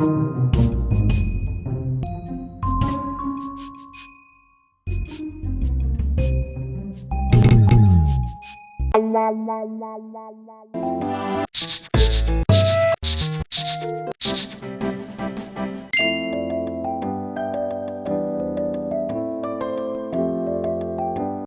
La la la la la la.